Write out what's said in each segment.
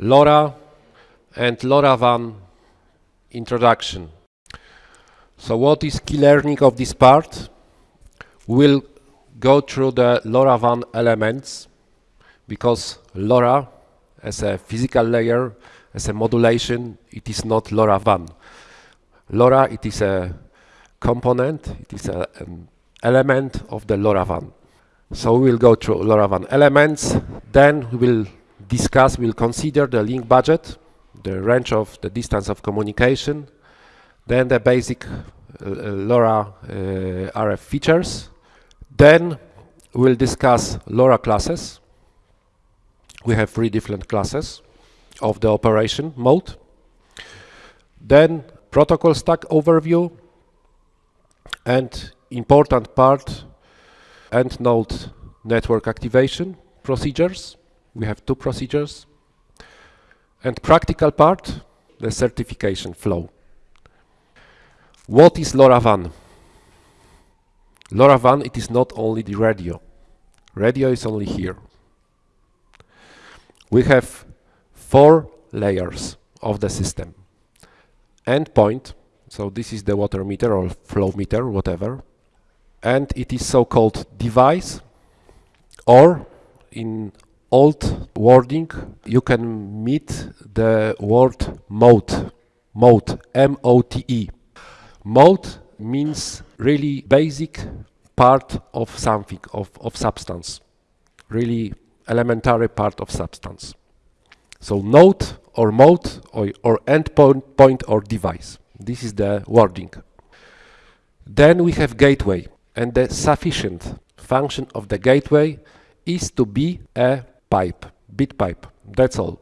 LoRa and LoRaWAN introduction. So what is key learning of this part? We'll go through the LoRaWAN elements because LoRa as a physical layer, as a modulation, it is not LoRaWAN. LoRa, it is a component, it is a, an element of the LoRaWAN. So we'll go through LoRaWAN elements, then we will discuss, we'll consider the link budget, the range of the distance of communication, then the basic uh, LoRa uh, RF features. Then we'll discuss LoRa classes. We have three different classes of the operation mode. Then protocol stack overview and important part end node network activation procedures. We have two procedures. And practical part, the certification flow. What is LoRaWAN? LoRaWAN, it is not only the radio. Radio is only here. We have four layers of the system. Endpoint, so this is the water meter or flow meter, whatever. And it is so-called device, or in old wording, you can meet the word mote, mote, M-O-T-E. Mote means really basic part of something, of, of substance, really elementary part of substance. So node or mote or, or endpoint point or device. This is the wording. Then we have gateway and the sufficient function of the gateway is to be a pipe, bit pipe. That's all.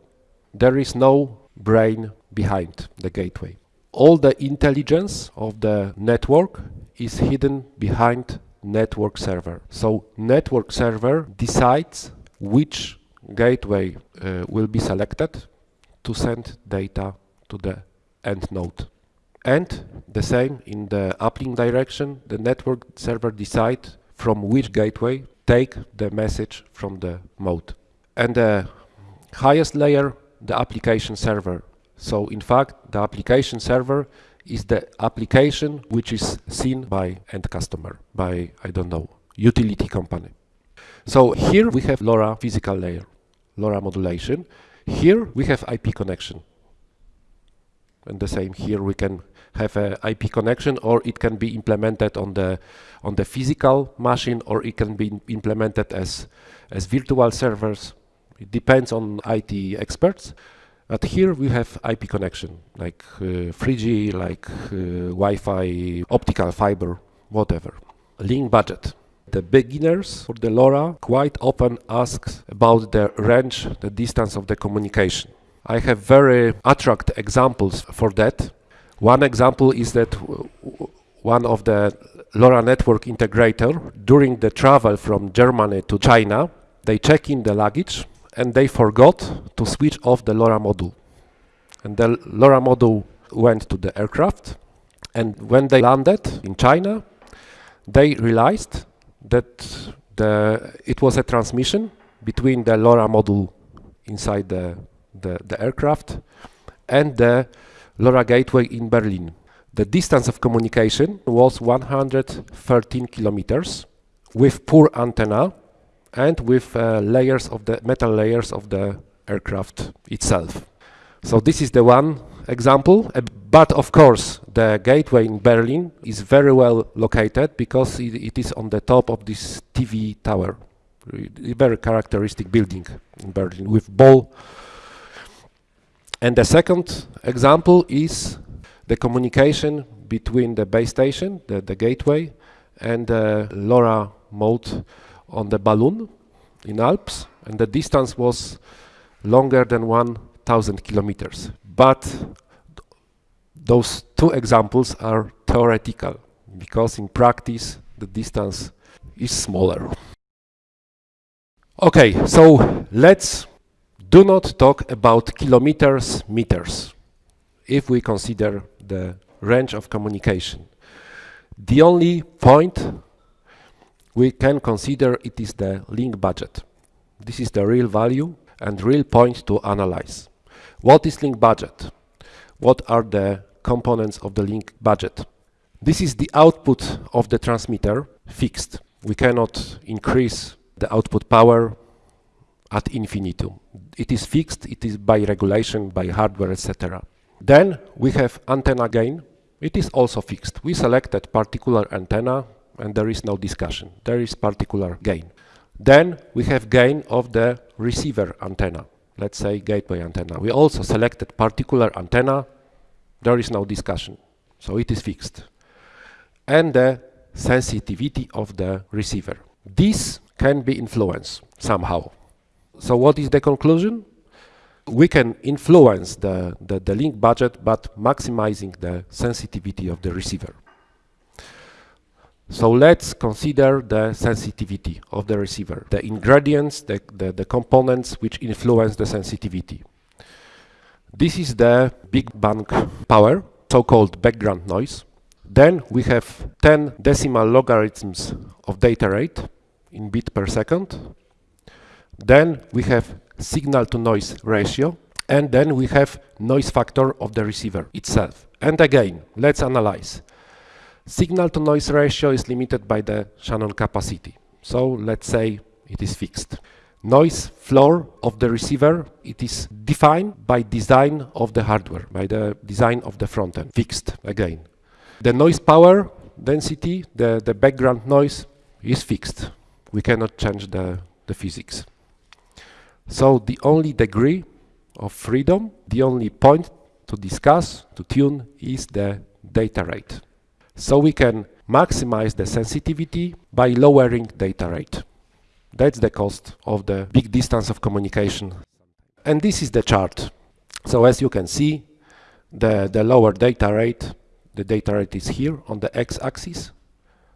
There is no brain behind the gateway all the intelligence of the network is hidden behind network server. So network server decides which gateway uh, will be selected to send data to the end node. And the same in the uplink direction, the network server decides from which gateway take the message from the mote. And the highest layer, the application server so in fact, the application server is the application which is seen by end customer, by, I don't know, utility company. So here we have LoRa physical layer, LoRa modulation. Here we have IP connection. And the same here we can have a IP connection or it can be implemented on the on the physical machine or it can be implemented as as virtual servers. It depends on IT experts. But here we have IP connection, like uh, 3G, like uh, Wi-Fi, optical fiber, whatever. Link budget. The beginners for the LoRa quite often ask about the range, the distance of the communication. I have very attract examples for that. One example is that one of the LoRa network integrator during the travel from Germany to China, they check in the luggage and they forgot to switch off the LoRa module. And the LoRa module went to the aircraft, and when they landed in China, they realized that the, it was a transmission between the LoRa module inside the, the, the aircraft and the LoRa gateway in Berlin. The distance of communication was 113 kilometers with poor antenna and with uh, layers of the metal layers of the aircraft itself. So this is the one example, uh, but of course the gateway in Berlin is very well located because it, it is on the top of this TV tower, a very characteristic building in Berlin with ball. And the second example is the communication between the base station, the, the gateway, and the LoRa mote on the balloon in Alps, and the distance was longer than 1,000 kilometers. But those two examples are theoretical, because in practice the distance is smaller. Okay, so let's do not talk about kilometers, meters, if we consider the range of communication. The only point we can consider it is the link budget. This is the real value and real point to analyze. What is link budget? What are the components of the link budget? This is the output of the transmitter fixed. We cannot increase the output power at infinitum. It is fixed, it is by regulation, by hardware, etc. Then we have antenna gain. It is also fixed. We selected particular antenna and there is no discussion. There is particular gain. Then we have gain of the receiver antenna. Let's say gateway antenna. We also selected particular antenna. There is no discussion. So it is fixed. And the sensitivity of the receiver. This can be influenced somehow. So what is the conclusion? We can influence the, the, the link budget, but maximizing the sensitivity of the receiver. So let's consider the sensitivity of the receiver, the ingredients, the, the, the, components which influence the sensitivity. This is the big bang power, so-called background noise. Then we have 10 decimal logarithms of data rate in bit per second. Then we have signal to noise ratio. And then we have noise factor of the receiver itself. And again, let's analyze. Signal to noise ratio is limited by the Shannon capacity. So let's say it is fixed. Noise floor of the receiver, it is defined by design of the hardware, by the design of the front end, fixed again. The noise power density, the, the background noise is fixed. We cannot change the, the physics. So the only degree of freedom, the only point to discuss, to tune, is the data rate. So we can maximize the sensitivity by lowering data rate. That's the cost of the big distance of communication. And this is the chart. So as you can see, the, the lower data rate the data rate is here on the x-axis.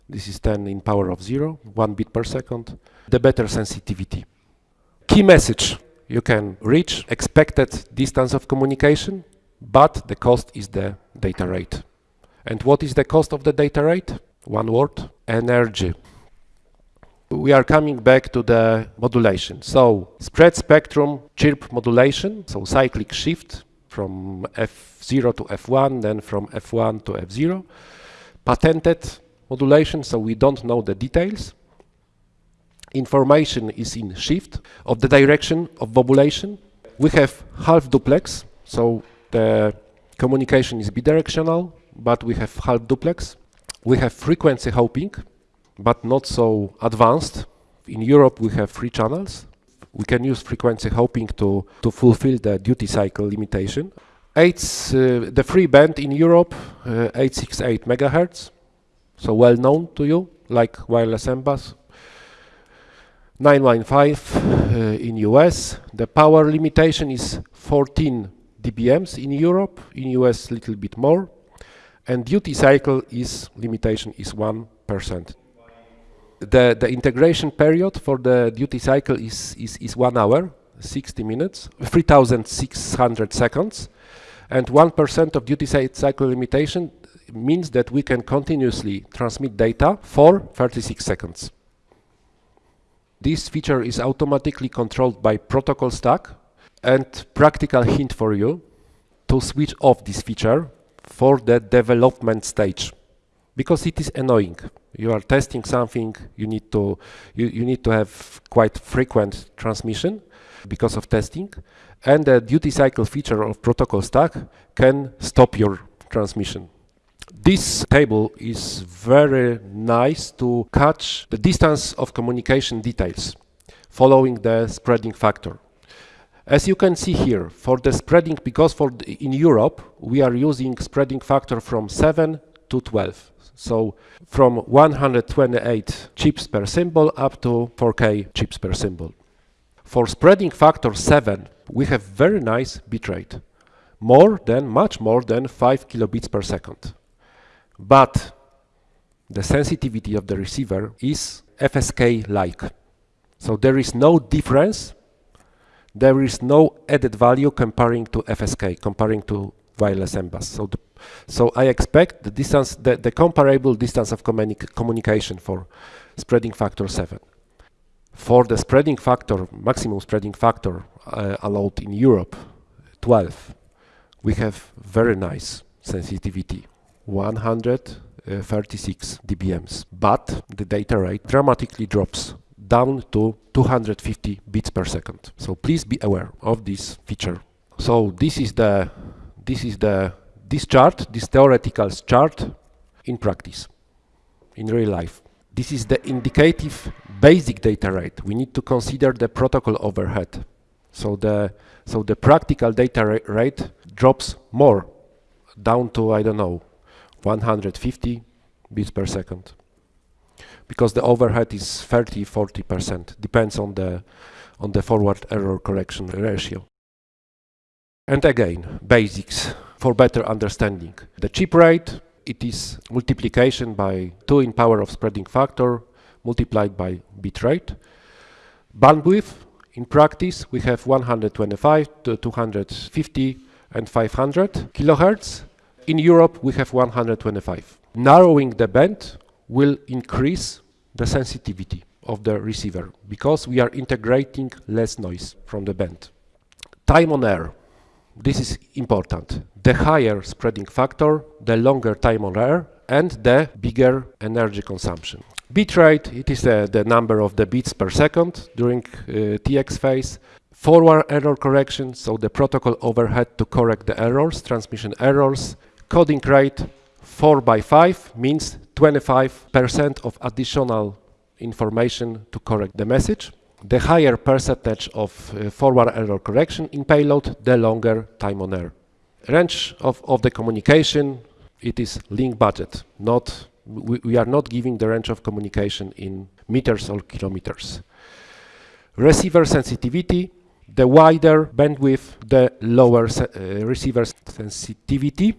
This is 10 in power of 0, 1 bit per second. The better sensitivity. Key message. You can reach expected distance of communication, but the cost is the data rate. And what is the cost of the data rate? One word, energy. We are coming back to the modulation. So spread spectrum chirp modulation, so cyclic shift from F0 to F1, then from F1 to F0. Patented modulation, so we don't know the details. Information is in shift of the direction of modulation. We have half duplex, so the communication is bidirectional, but we have half duplex. We have frequency hopping, but not so advanced. In Europe, we have three channels, we can use frequency hopping to, to fulfill the duty cycle limitation. Eight, uh, the free band in Europe, uh, 868 megahertz, so well known to you, like wireless MBUS. 915 uh, in US. The power limitation is 14 dBms in Europe, in US little bit more. And duty cycle is limitation is 1% the, the integration period for the duty cycle is, is, is one hour, 60 minutes, 3,600 seconds. And 1% of duty cycle limitation means that we can continuously transmit data for 36 seconds. This feature is automatically controlled by protocol stack and practical hint for you to switch off this feature for the development stage because it is annoying. You are testing something, you need to you, you need to have quite frequent transmission because of testing, and the duty cycle feature of protocol stack can stop your transmission. This table is very nice to catch the distance of communication details following the spreading factor. As you can see here, for the spreading, because for in Europe we are using spreading factor from 7 to 12. So from 128 chips per symbol up to 4K chips per symbol. For spreading factor 7, we have very nice bitrate, more than, much more than 5 kilobits per second. But the sensitivity of the receiver is FSK-like. So there is no difference, there is no added value comparing to FSK, comparing to wireless MBUS. So, the, so I expect the distance, the, the comparable distance of communi communication for spreading factor 7. For the spreading factor, maximum spreading factor uh, allowed in Europe 12 we have very nice sensitivity 136 dBms but the data rate dramatically drops down to 250 bits per second. So please be aware of this feature. So this is the this is the this chart this theoretical chart in practice in real life. This is the indicative basic data rate. We need to consider the protocol overhead. So the so the practical data ra rate drops more down to I don't know 150 bits per second because the overhead is 30 40 percent. Depends on the on the forward error correction ratio. And again basics for better understanding. The chip rate it is multiplication by 2 in power of spreading factor multiplied by bit rate. Bandwidth in practice we have 125 to 250 and 500 kilohertz. In Europe we have 125 narrowing the band will increase the sensitivity of the receiver because we are integrating less noise from the band. Time on air. This is important. The higher spreading factor, the longer time on air and the bigger energy consumption. Bit rate, it is uh, the number of the bits per second during uh, TX phase. Forward error correction, so the protocol overhead to correct the errors, transmission errors. Coding rate, 4 by 5 means 25% of additional information to correct the message. The higher percentage of uh, forward error correction in payload, the longer time on air. Range of, of the communication, it is link budget, not we, we are not giving the range of communication in meters or kilometers. Receiver sensitivity, the wider bandwidth, the lower se uh, receiver sensitivity,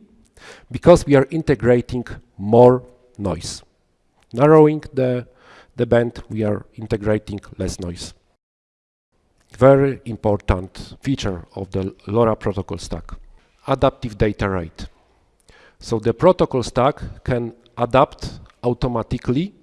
because we are integrating more noise. Narrowing the, the band, we are integrating less noise. Very important feature of the LoRa protocol stack. Adaptive data rate. So the protocol stack can adapt automatically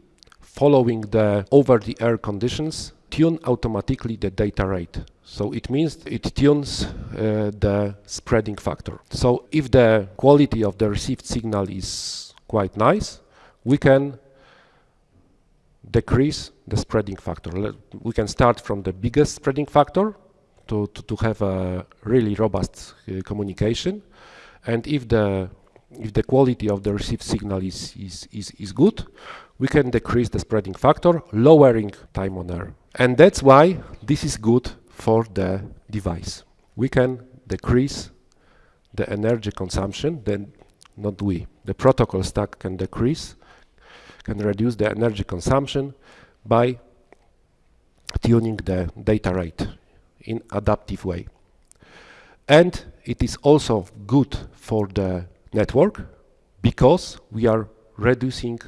following the over-the-air conditions, tune automatically the data rate. So it means it tunes uh, the spreading factor. So if the quality of the received signal is quite nice, we can decrease the spreading factor. We can start from the biggest spreading factor to, to, to have a really robust uh, communication. And if the if the quality of the received signal is, is, is, is good, we can decrease the spreading factor, lowering time on air. And that's why this is good for the device. We can decrease the energy consumption, then not we. The protocol stack can decrease, can reduce the energy consumption by tuning the data rate in adaptive way. And it is also good for the network because we are reducing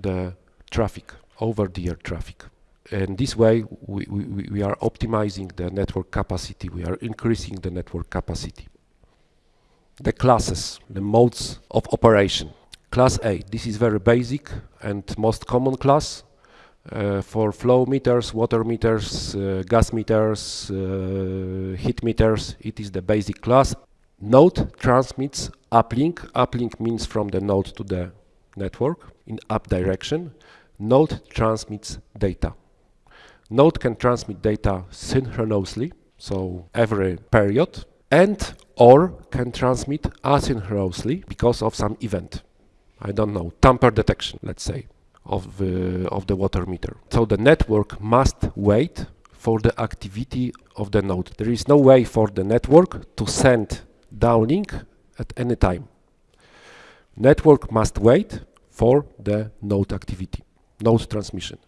the traffic, over-the-air traffic. And this way we, we, we are optimizing the network capacity, we are increasing the network capacity. The classes, the modes of operation. Class A, this is very basic and most common class uh, for flow meters, water meters, uh, gas meters, uh, heat meters. It is the basic class. Node transmits uplink. Uplink means from the node to the network in up direction. Node transmits data. Node can transmit data synchronously, so every period, and or can transmit asynchronously because of some event. I don't know, tamper detection, let's say, of the, of the water meter. So the network must wait for the activity of the node. There is no way for the network to send downlink at any time. Network must wait for the node activity, node transmission.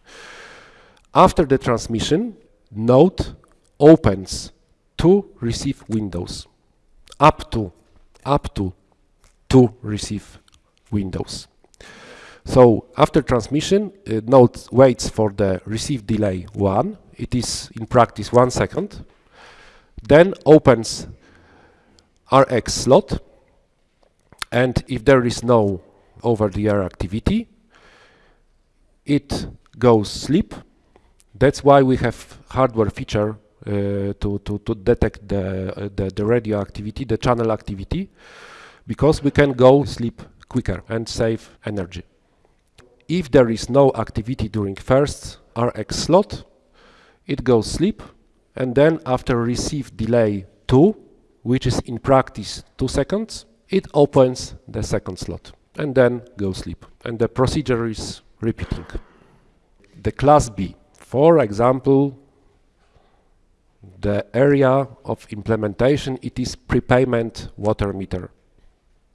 After the transmission, node opens two receive windows, up to, up to two receive windows. So after transmission, uh, node waits for the receive delay 1, it is in practice 1 second, then opens RX slot, and if there is no over-the-air activity, it goes sleep. That's why we have hardware feature uh, to, to, to detect the, uh, the, the radio activity, the channel activity, because we can go sleep quicker and save energy. If there is no activity during first RX slot, it goes sleep and then after receive delay 2, which is in practice 2 seconds, it opens the second slot and then goes sleep. And the procedure is repeating. The class B, for example, the area of implementation, it is prepayment water meter.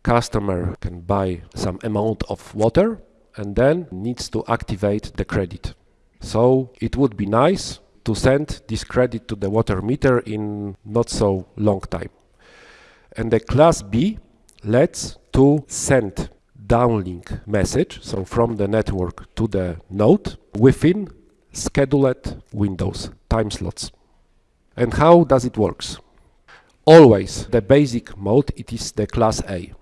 Customer can buy some amount of water and then needs to activate the credit. So it would be nice to send this credit to the water meter in not so long time. And the class B lets to send downlink message, so from the network to the node within scheduled windows, time slots. And how does it works? Always the basic mode, it is the class A.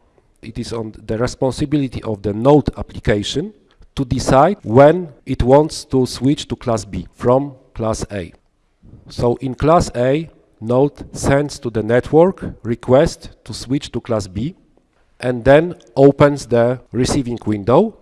It is on the responsibility of the node application to decide when it wants to switch to class B from class A. So in class A, node sends to the network request to switch to class B and then opens the receiving window.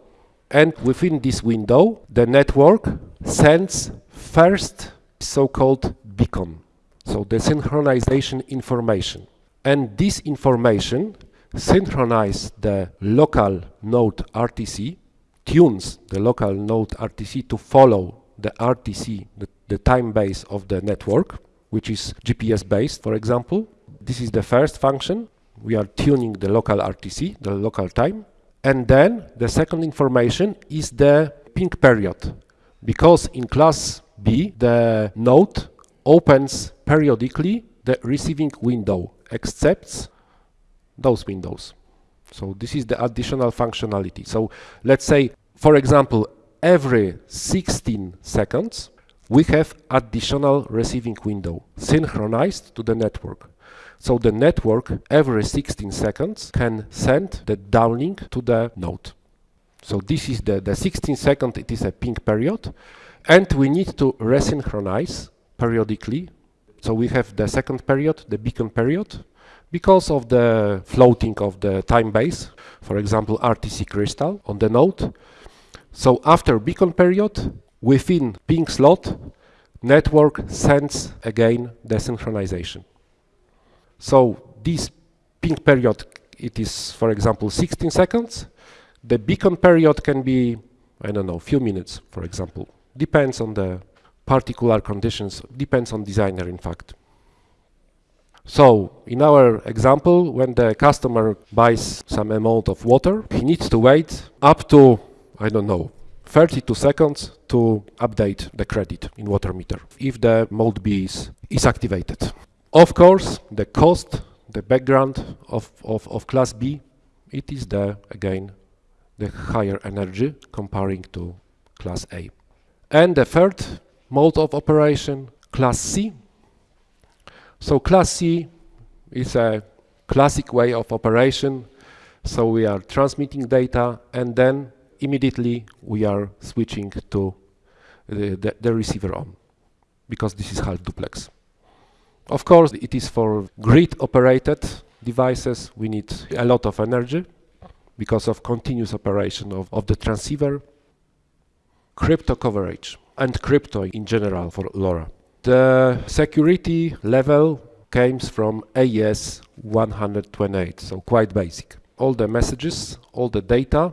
And within this window the network sends first so-called beacon. So the synchronization information. And this information synchronize the local node RTC tunes the local node RTC to follow the RTC the, the time base of the network which is GPS based for example this is the first function we are tuning the local RTC, the local time. And then the second information is the ping period. Because in class B, the node opens periodically the receiving window, accepts those windows. So this is the additional functionality. So let's say, for example, every 16 seconds, we have additional receiving window synchronized to the network. So the network every 16 seconds can send the downlink to the node. So this is the, the 16 second, it is a ping period. And we need to resynchronize periodically. So we have the second period, the beacon period, because of the floating of the time base, for example, RTC crystal on the node. So after beacon period, within ping slot, network sends again the synchronization. So this ping period, it is, for example, 16 seconds. The beacon period can be, I don't know, few minutes, for example. Depends on the particular conditions, depends on designer, in fact. So, in our example, when the customer buys some amount of water, he needs to wait up to, I don't know, 32 seconds to update the credit in water meter, if the mode B is, is activated. Of course, the cost, the background of, of, of class B, it is the, again, the higher energy comparing to class A. And the third mode of operation, class C. So class C is a classic way of operation. So we are transmitting data and then immediately we are switching to the, the, the receiver on because this is half duplex. Of course, it is for grid-operated devices. We need a lot of energy because of continuous operation of, of the transceiver. Crypto coverage and crypto in general for LoRa. The security level comes from AES 128, so quite basic. All the messages, all the data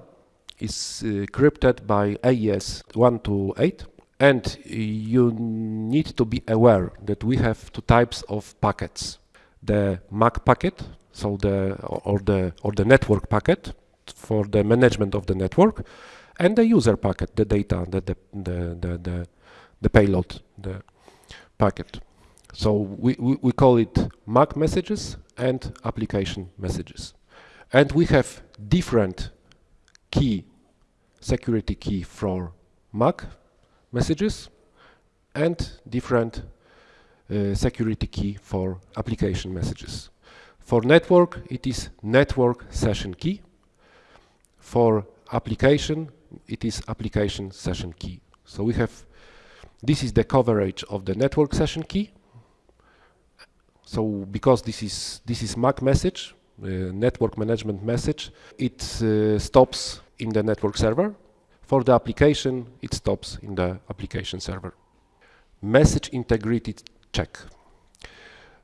is uh, crypted by AES 128 and you need to be aware that we have two types of packets. The MAC packet, so the or the or the network packet for the management of the network, and the user packet, the data, the the the the, the, the payload, the packet. So we, we, we call it MAC messages and application messages. And we have different key, security key for MAC messages and different uh, security key for application messages. For network, it is network session key. For application, it is application session key. So we have, this is the coverage of the network session key. So because this is this is MAC message, uh, network management message, it uh, stops in the network server. For the application, it stops in the application server. Message integrity check.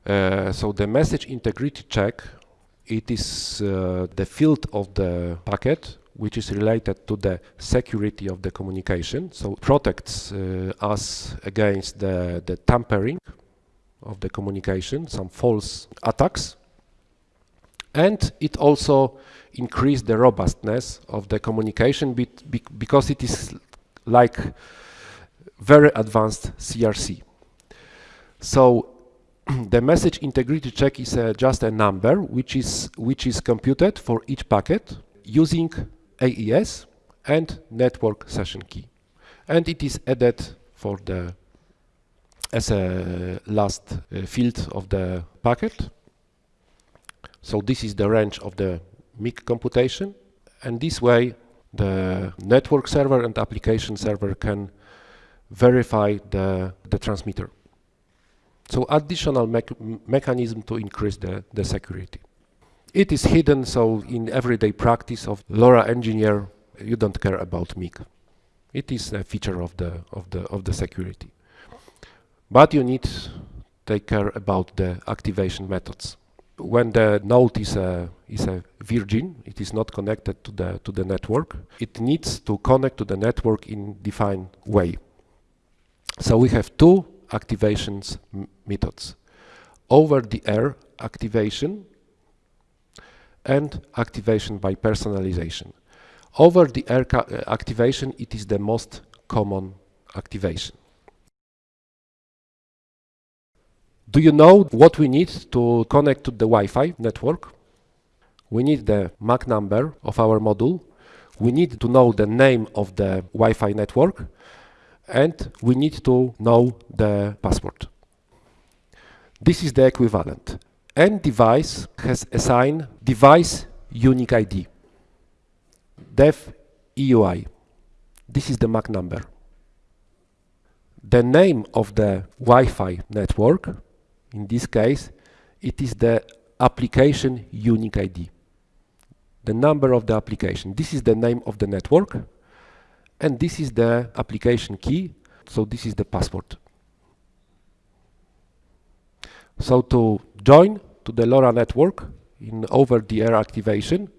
Uh, so the message integrity check, it is uh, the field of the packet which is related to the security of the communication. So protects uh, us against the, the tampering of the communication, some false attacks. And it also increase the robustness of the communication because it is like very advanced CRC. So the message integrity check is uh, just a number which is which is computed for each packet using AES and network session key and it is added for the as a last uh, field of the packet so this is the range of the MIC computation and this way the network server and application server can verify the, the transmitter. So additional me mechanism to increase the, the security. It is hidden, so in everyday practice of LoRa engineer, you don't care about MIC. It is a feature of the, of the, of the security. But you need to take care about the activation methods when the node is a is a virgin, it is not connected to the to the network. It needs to connect to the network in defined way. So we have two activations methods: over-the-air activation and activation by personalization. Over-the-air uh, activation it is the most common activation. Do you know what we need to connect to the Wi-Fi network? We need the MAC number of our module. We need to know the name of the Wi-Fi network and we need to know the password. This is the equivalent. N device has assigned device unique ID, def EUI. This is the MAC number. The name of the Wi-Fi network in this case, it is the application unique ID. The number of the application. This is the name of the network. And this is the application key. So this is the password. So to join to the LoRa network in over-the-air activation,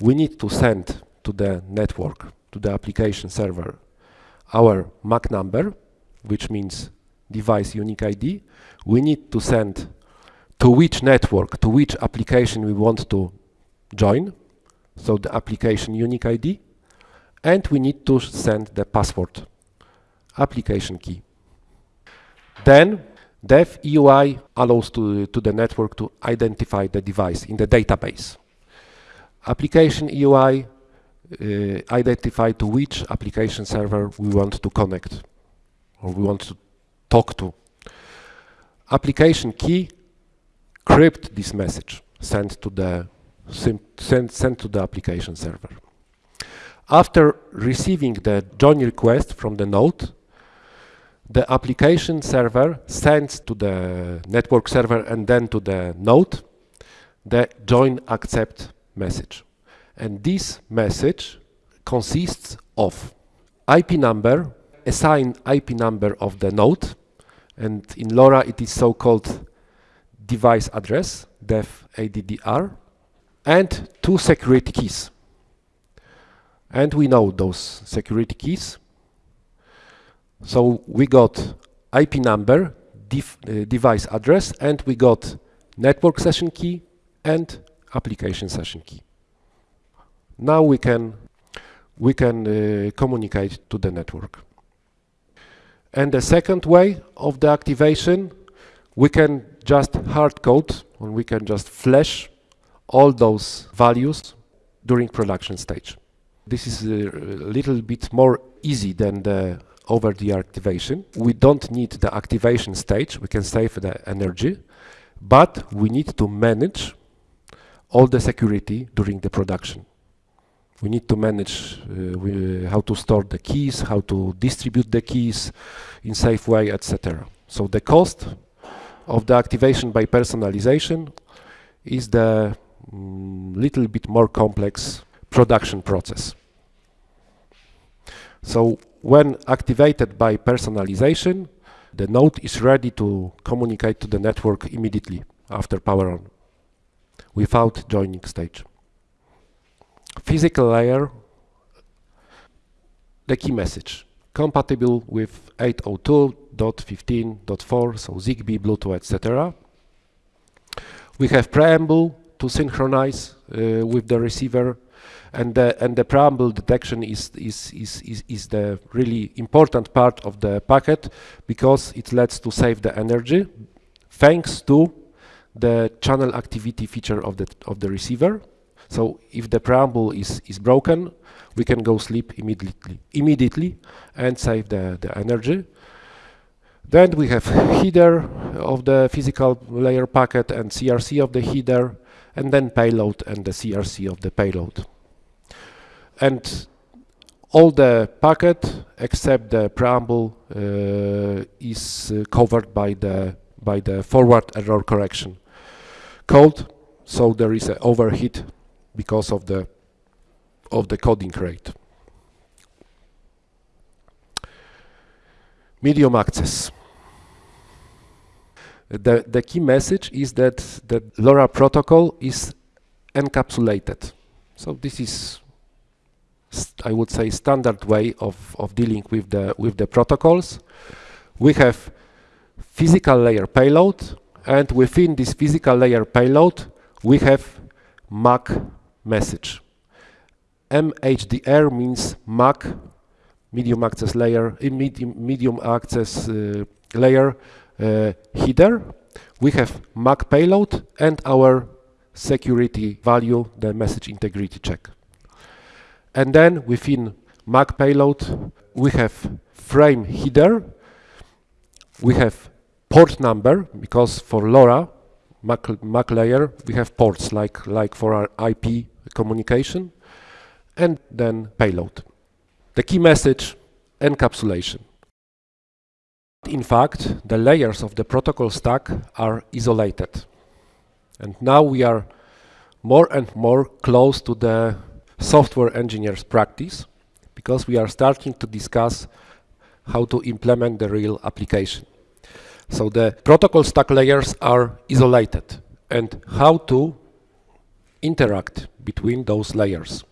we need to send to the network, to the application server, our MAC number, which means device unique ID, we need to send to which network, to which application we want to join, so the application unique ID, and we need to send the password, application key. Then DevEUI allows to, to the network to identify the device in the database. Application EUI uh, identify to which application server we want to connect or we want to talk to. Application key crypt this message sent to the sent, sent to the application server. After receiving the join request from the node, the application server sends to the network server and then to the node the join accept message. And this message consists of IP number, assign IP number of the node, and in LoRa it is so-called device address, def ADDR, and two security keys. And we know those security keys. So we got IP number, uh, device address, and we got network session key and application session key. Now we can we can uh, communicate to the network. And the second way of the activation, we can just hard code, or we can just flash all those values during production stage. This is a little bit more easy than the over the activation. We don't need the activation stage, we can save the energy, but we need to manage all the security during the production we need to manage uh, we, how to store the keys, how to distribute the keys in safe way, etc. So the cost of the activation by personalization is the mm, little bit more complex production process. So when activated by personalization, the node is ready to communicate to the network immediately after power on without joining stage. Physical layer, the key message, compatible with 802.15.4, so ZigBee, Bluetooth, etc. We have preamble to synchronize uh, with the receiver and the, and the preamble detection is, is, is, is, is the really important part of the packet because it lets to save the energy thanks to the channel activity feature of the, of the receiver. So if the preamble is, is broken, we can go sleep immediately, immediately and save the, the energy. Then we have header of the physical layer packet and CRC of the header, and then payload and the CRC of the payload. And all the packet except the preamble uh, is uh, covered by the by the forward error correction code. So there is an overheat because of the of the coding rate. Medium access. The, the key message is that the LoRa protocol is encapsulated. So this is, I would say, standard way of, of dealing with the, with the protocols. We have physical layer payload, and within this physical layer payload, we have MAC message. MHDR means MAC, medium access layer, uh, medium, medium access uh, layer Uh, header. We have MAC payload and our security value, the message integrity check. And then within MAC payload, we have frame header, we have port number, because for LoRa, MAC, MAC layer, we have ports like, like for our IP communication, and then payload. The key message, encapsulation. In fact, the layers of the protocol stack are isolated. And now we are more and more close to the software engineer's practice because we are starting to discuss how to implement the real application. So the protocol stack layers are isolated and how to interact between those layers.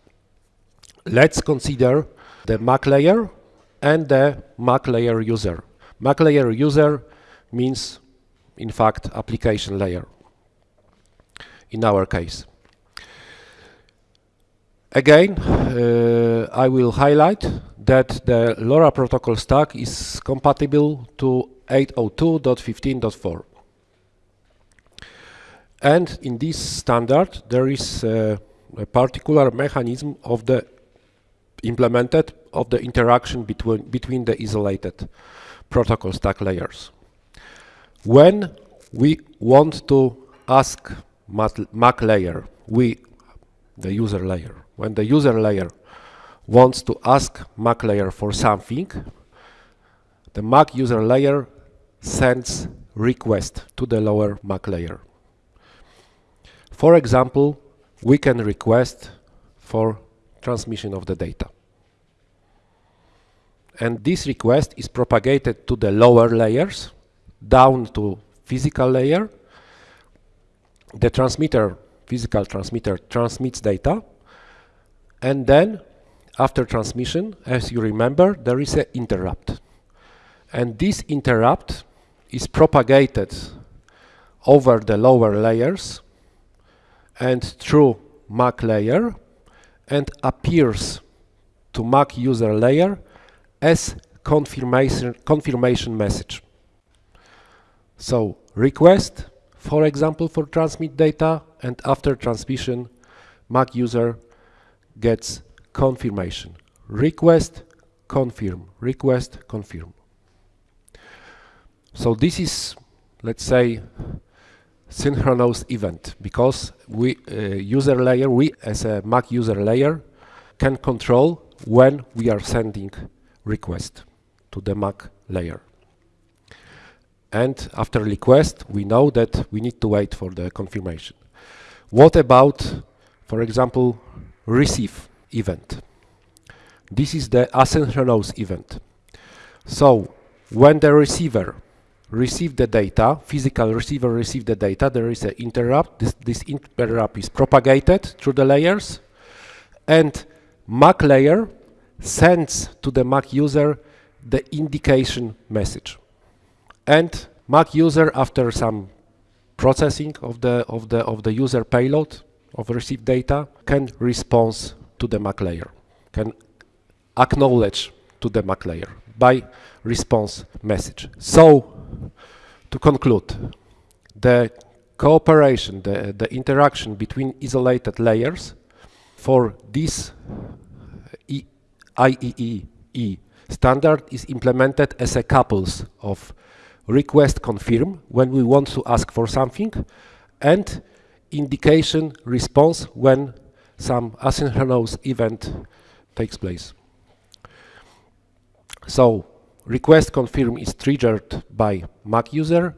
Let's consider the MAC layer and the MAC layer user. MAC layer user means, in fact, application layer in our case. Again, uh, I will highlight that the LoRa protocol stack is compatible to 802.15.4. And in this standard, there is uh, a particular mechanism of the implemented of the interaction between, between the isolated protocol stack layers. When we want to ask MAC layer, we, the user layer, when the user layer wants to ask MAC layer for something, the MAC user layer sends request to the lower MAC layer. For example, we can request for transmission of the data. And this request is propagated to the lower layers, down to physical layer. The transmitter, physical transmitter, transmits data. And then, after transmission, as you remember, there is an interrupt. And this interrupt is propagated over the lower layers and through MAC layer and appears to MAC user layer as confirmation, confirmation message. So request, for example, for transmit data and after transmission MAC user gets confirmation. Request, confirm, request, confirm. So this is, let's say, synchronous event because we uh, user layer, we as a MAC user layer can control when we are sending request to the MAC layer. and after request we know that we need to wait for the confirmation. What about, for example, receive event? This is the asynchronous event. So when the receiver receive the data, physical receiver receive the data, there is an interrupt. This, this interrupt is propagated through the layers and MAC layer sends to the MAC user the indication message. And MAC user, after some processing of the of the of the user payload of received data, can respond to the MAC layer, can acknowledge to the MAC layer by response message. So, to conclude, the cooperation, the, the interaction between isolated layers for this uh, e IEEE standard is implemented as a couples of request confirm when we want to ask for something and indication response when some asynchronous event takes place. So request confirm is triggered by MAC user,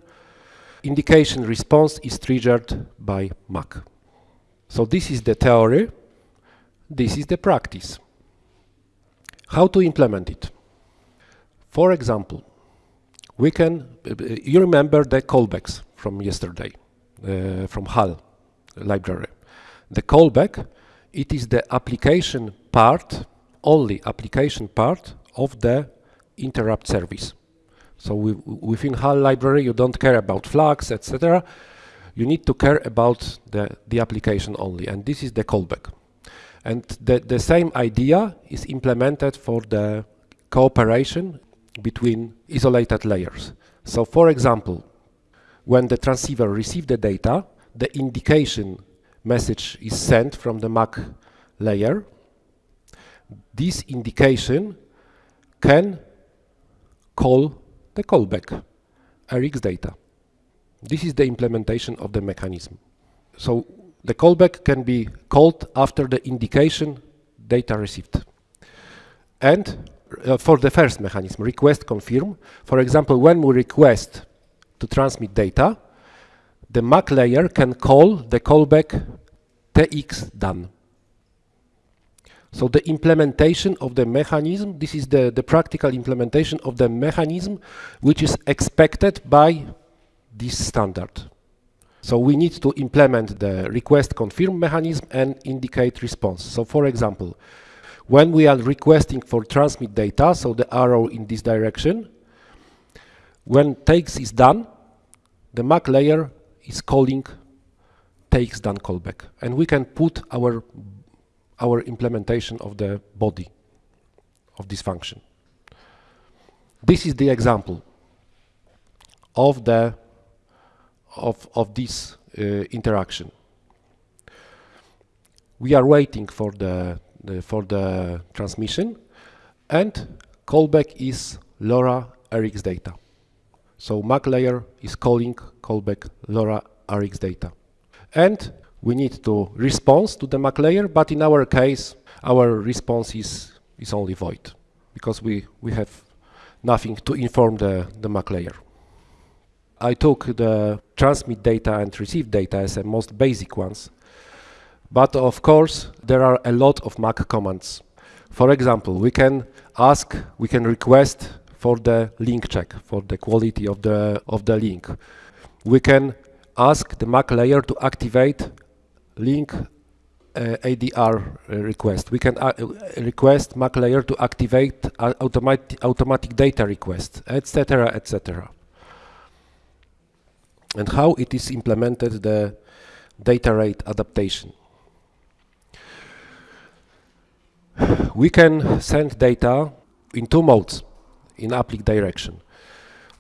indication response is triggered by MAC. So this is the theory, this is the practice. How to implement it? For example, we can, you remember the callbacks from yesterday, uh, from HAL library. The callback, it is the application part, only application part of the interrupt service. So we, within HAL library, you don't care about flags, etc. You need to care about the, the application only, and this is the callback. And the, the same idea is implemented for the cooperation between isolated layers. So for example, when the transceiver receives the data, the indication message is sent from the MAC layer. This indication can call the callback, RX data. This is the implementation of the mechanism. So the callback can be called after the indication data received. And uh, for the first mechanism, request confirm, for example, when we request to transmit data, the MAC layer can call the callback TX done. So the implementation of the mechanism, this is the, the practical implementation of the mechanism which is expected by this standard. So we need to implement the request confirm mechanism and indicate response. So for example, when we are requesting for transmit data, so the arrow in this direction, when TX is done, the MAC layer is calling TX done callback. And we can put our our implementation of the body of this function. This is the example of the of of this uh, interaction. We are waiting for the, the for the transmission, and callback is LoRa RX data. So MAC layer is calling callback LoRa RX data, and we need to respond to the MAC layer, but in our case, our response is, is only void, because we, we have nothing to inform the, the MAC layer. I took the transmit data and receive data as the most basic ones, but of course, there are a lot of MAC commands. For example, we can ask, we can request for the link check, for the quality of the, of the link. We can ask the MAC layer to activate link uh, ADR uh, request. We can uh, request MAC layer to activate automatic automatic data request, etc., etc. And how it is implemented the data rate adaptation. We can send data in two modes in uplink direction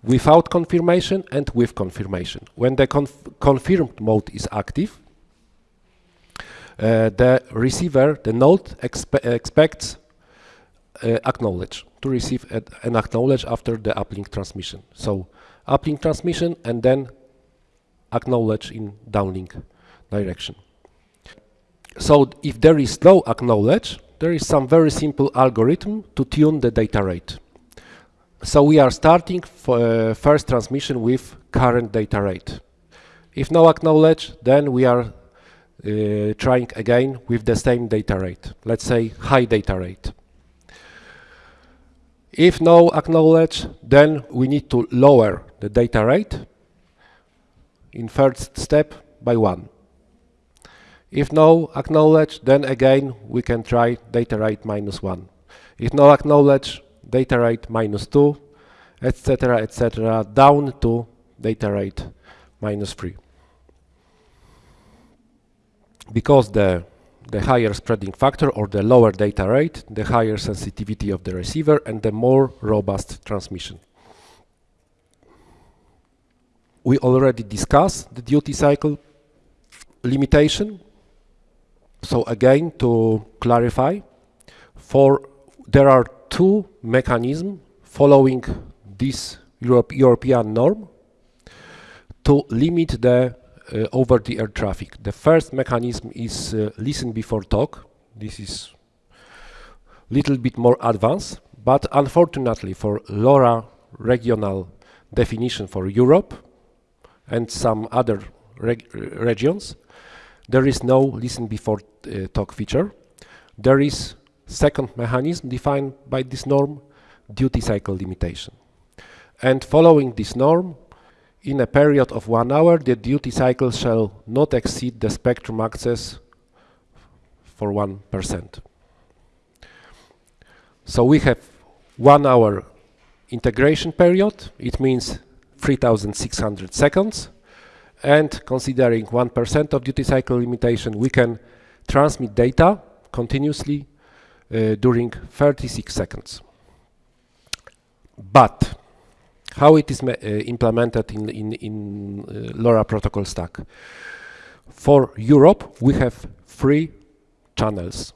without confirmation and with confirmation. When the conf confirmed mode is active, uh, the receiver, the node expe expects uh, acknowledge to receive an acknowledge after the uplink transmission. So uplink transmission and then acknowledge in downlink direction. So if there is no acknowledge, there is some very simple algorithm to tune the data rate. So we are starting uh, first transmission with current data rate. If no acknowledge, then we are uh, trying again with the same data rate. Let's say high data rate. If no acknowledge, then we need to lower the data rate in first step by one. If no acknowledge, then again we can try data rate minus one. If no acknowledge, data rate minus two, etc., etc., down to data rate minus three. Because the the higher spreading factor or the lower data rate, the higher sensitivity of the receiver and the more robust transmission. We already discussed the duty cycle limitation. So again, to clarify, for there are two mechanisms following this Europe, European norm to limit the uh, over-the-air traffic. The first mechanism is uh, listen before talk. This is little bit more advanced, but unfortunately for LoRa regional definition for Europe and some other reg regions, there is no listen before uh, talk feature. There is second mechanism defined by this norm, duty cycle limitation. And following this norm, in a period of one hour, the duty cycle shall not exceed the spectrum access for 1%. So we have one hour integration period, it means 3600 seconds, and considering 1% of duty cycle limitation, we can transmit data continuously uh, during 36 seconds. But how it is uh, implemented in, in, in uh, LoRa protocol stack. For Europe, we have three channels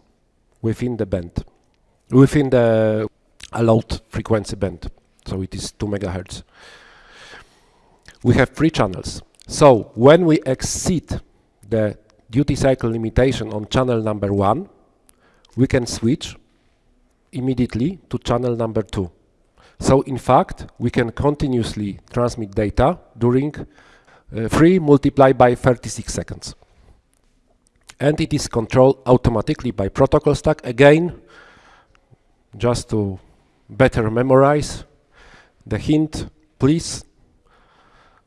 within the band, within the allowed frequency band. So it is 2 megahertz. We have three channels. So when we exceed the duty cycle limitation on channel number one, we can switch immediately to channel number two. So in fact, we can continuously transmit data during uh, 3 multiplied by 36 seconds. And it is controlled automatically by protocol stack. Again, just to better memorize the hint, please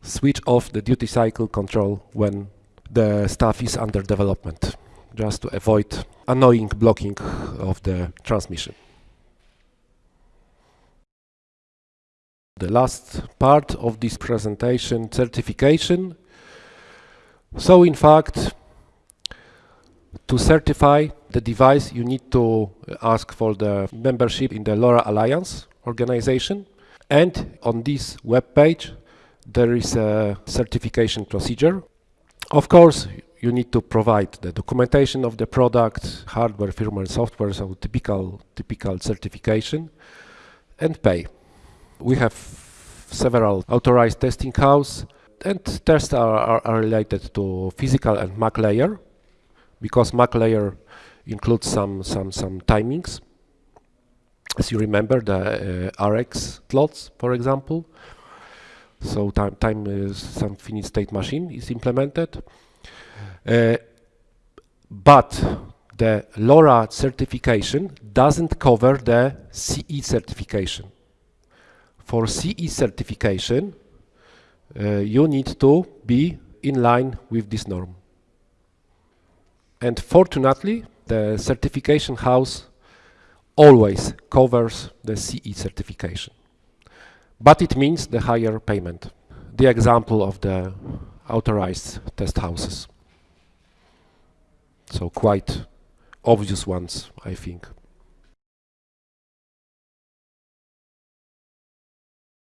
switch off the duty cycle control when the stuff is under development, just to avoid annoying blocking of the transmission. the last part of this presentation, certification. So in fact, to certify the device, you need to ask for the membership in the LoRa Alliance organization. And on this web page, there is a certification procedure. Of course, you need to provide the documentation of the product, hardware, firmware, software, so typical, typical certification, and pay. We have several authorized testing houses and tests are, are, are, related to physical and MAC layer because MAC layer includes some some some timings. As you remember the uh, RX slots for example so time time is some finite state machine is implemented uh, but the LoRa certification doesn't cover the CE certification for CE certification, uh, you need to be in line with this norm. And fortunately, the certification house always covers the CE certification. But it means the higher payment. The example of the authorized test houses. So quite obvious ones, I think.